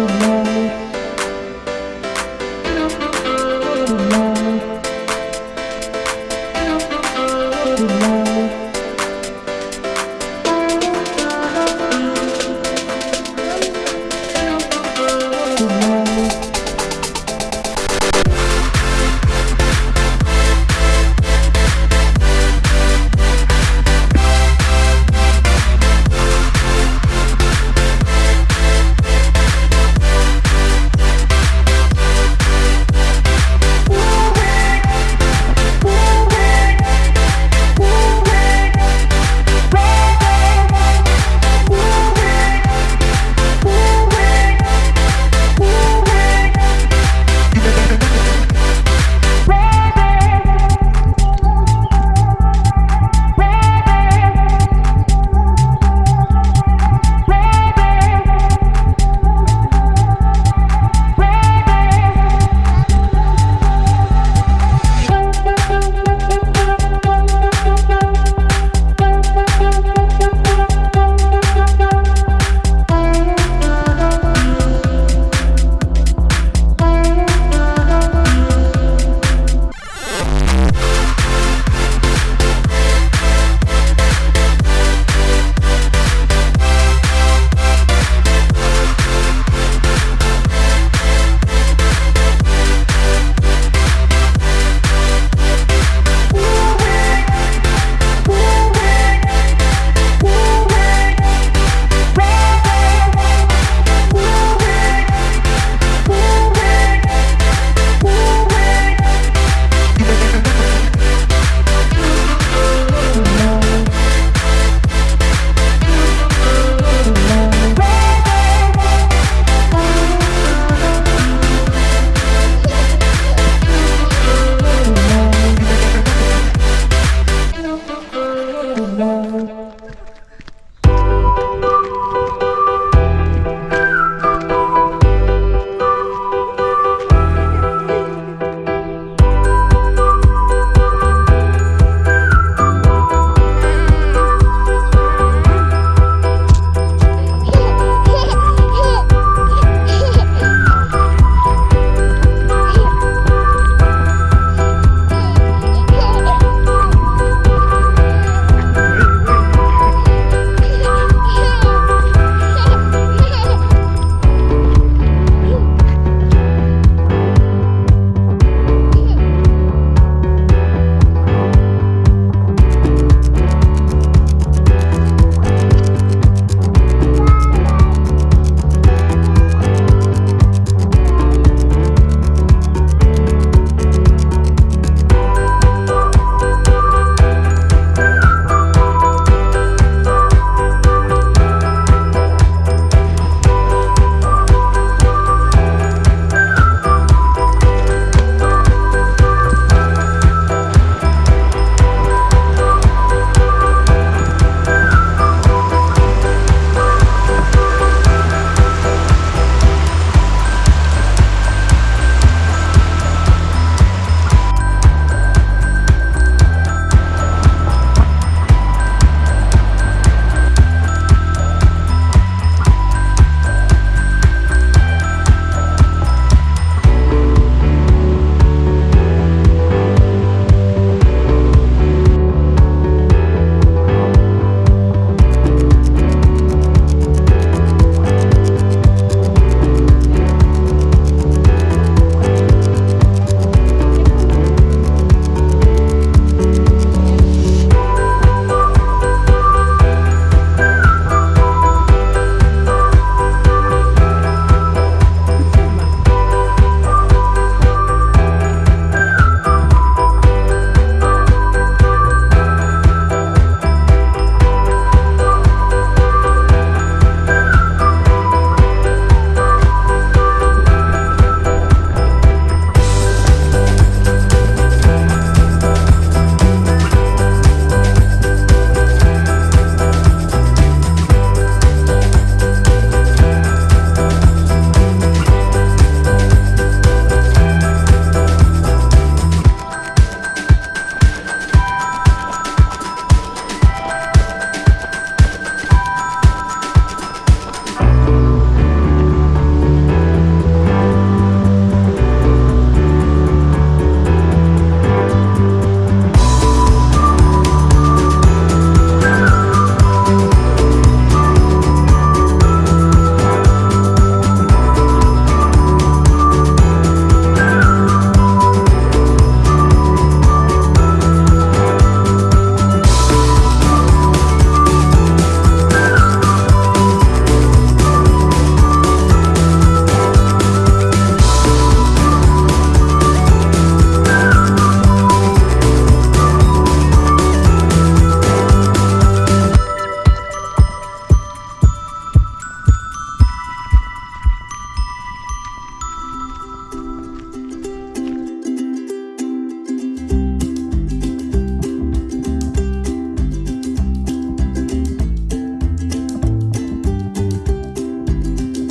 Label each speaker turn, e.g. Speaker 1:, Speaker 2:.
Speaker 1: to me.